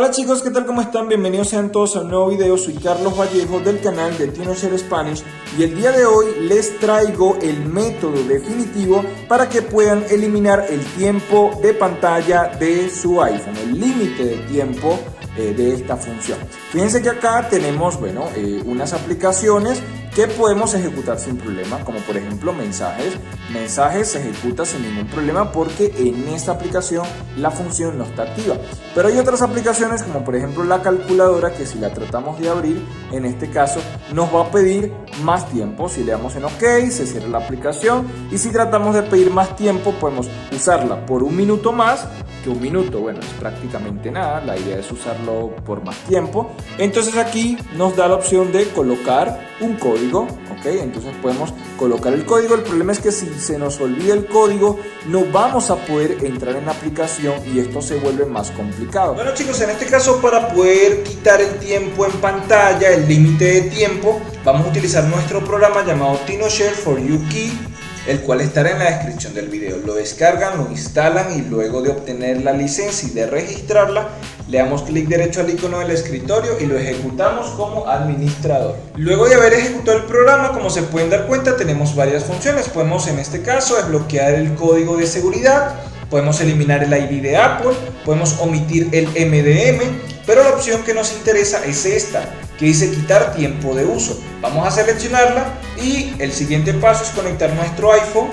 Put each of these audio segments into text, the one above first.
Hola chicos, ¿qué tal? ¿Cómo están? Bienvenidos sean todos a un nuevo video. Soy Carlos Vallejo del canal de TinoShare Spanish y el día de hoy les traigo el método definitivo para que puedan eliminar el tiempo de pantalla de su iPhone, el límite de tiempo eh, de esta función. Fíjense que acá tenemos, bueno, eh, unas aplicaciones que podemos ejecutar sin problema, como por ejemplo mensajes. Mensajes se ejecuta sin ningún problema porque en esta aplicación la función no está activa. Pero hay otras aplicaciones como por ejemplo la calculadora que si la tratamos de abrir, en este caso nos va a pedir más tiempo. Si le damos en OK, se cierra la aplicación y si tratamos de pedir más tiempo, podemos usarla por un minuto más que un minuto, bueno, es prácticamente nada, la idea es usarlo por más tiempo. Entonces aquí nos da la opción de colocar un código, ok, entonces podemos colocar el código, el problema es que si se nos olvida el código no vamos a poder entrar en la aplicación y esto se vuelve más complicado. Bueno chicos, en este caso para poder quitar el tiempo en pantalla, el límite de tiempo, vamos a utilizar nuestro programa llamado TinoShare for You Key el cual estará en la descripción del video. Lo descargan, lo instalan y luego de obtener la licencia y de registrarla, le damos clic derecho al icono del escritorio y lo ejecutamos como administrador. Luego de haber ejecutado el programa, como se pueden dar cuenta, tenemos varias funciones. Podemos en este caso desbloquear el código de seguridad, podemos eliminar el ID de Apple, podemos omitir el MDM, pero la opción que nos interesa es esta, que dice quitar tiempo de uso. Vamos a seleccionarla y el siguiente paso es conectar nuestro iPhone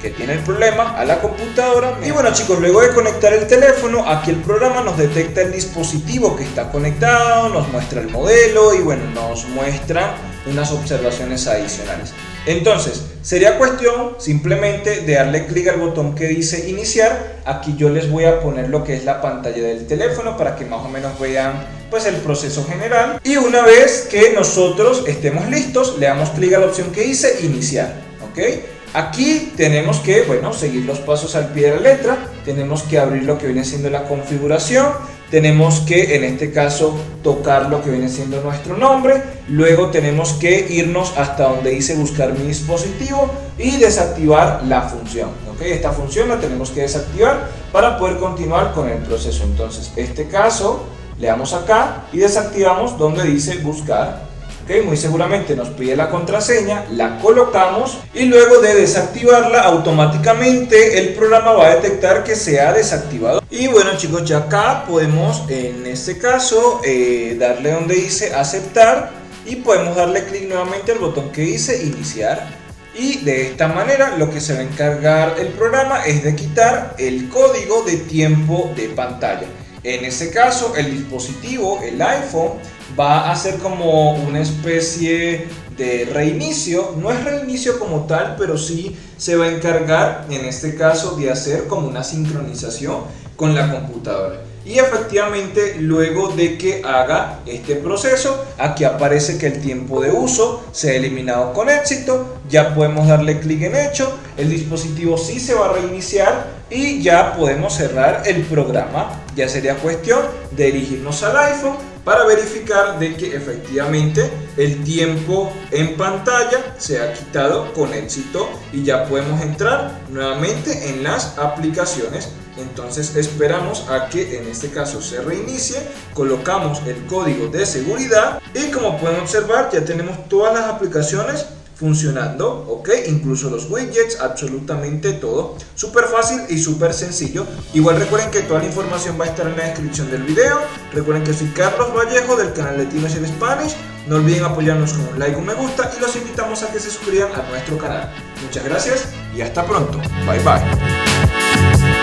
que tiene el problema a la computadora y bueno chicos luego de conectar el teléfono aquí el programa nos detecta el dispositivo que está conectado nos muestra el modelo y bueno nos muestra unas observaciones adicionales entonces, sería cuestión simplemente de darle clic al botón que dice iniciar. Aquí yo les voy a poner lo que es la pantalla del teléfono para que más o menos vean pues el proceso general. Y una vez que nosotros estemos listos, le damos clic a la opción que dice iniciar. ¿Ok? Aquí tenemos que, bueno, seguir los pasos al pie de la letra. Tenemos que abrir lo que viene siendo la configuración tenemos que en este caso tocar lo que viene siendo nuestro nombre, luego tenemos que irnos hasta donde dice buscar mi dispositivo y desactivar la función. ¿okay? Esta función la tenemos que desactivar para poder continuar con el proceso. Entonces, este caso le damos acá y desactivamos donde dice buscar muy seguramente nos pide la contraseña, la colocamos y luego de desactivarla automáticamente el programa va a detectar que se ha desactivado. Y bueno chicos, ya acá podemos en este caso eh, darle donde dice aceptar y podemos darle clic nuevamente al botón que dice iniciar. Y de esta manera lo que se va a encargar el programa es de quitar el código de tiempo de pantalla. En este caso el dispositivo, el iPhone, va a ser como una especie de reinicio. No es reinicio como tal, pero sí se va a encargar en este caso de hacer como una sincronización con la computadora. Y efectivamente luego de que haga este proceso, aquí aparece que el tiempo de uso se ha eliminado con éxito, ya podemos darle clic en hecho, el dispositivo sí se va a reiniciar y ya podemos cerrar el programa. Ya sería cuestión de dirigirnos al iPhone para verificar de que efectivamente el tiempo en pantalla se ha quitado con éxito y ya podemos entrar nuevamente en las aplicaciones entonces esperamos a que en este caso se reinicie colocamos el código de seguridad y como pueden observar ya tenemos todas las aplicaciones funcionando, ok, incluso los widgets, absolutamente todo, súper fácil y súper sencillo. Igual recuerden que toda la información va a estar en la descripción del video. Recuerden que soy Carlos Vallejo del canal de Tino en Spanish. No olviden apoyarnos con un like, un me gusta y los invitamos a que se suscriban a nuestro canal. Muchas gracias y hasta pronto. Bye bye.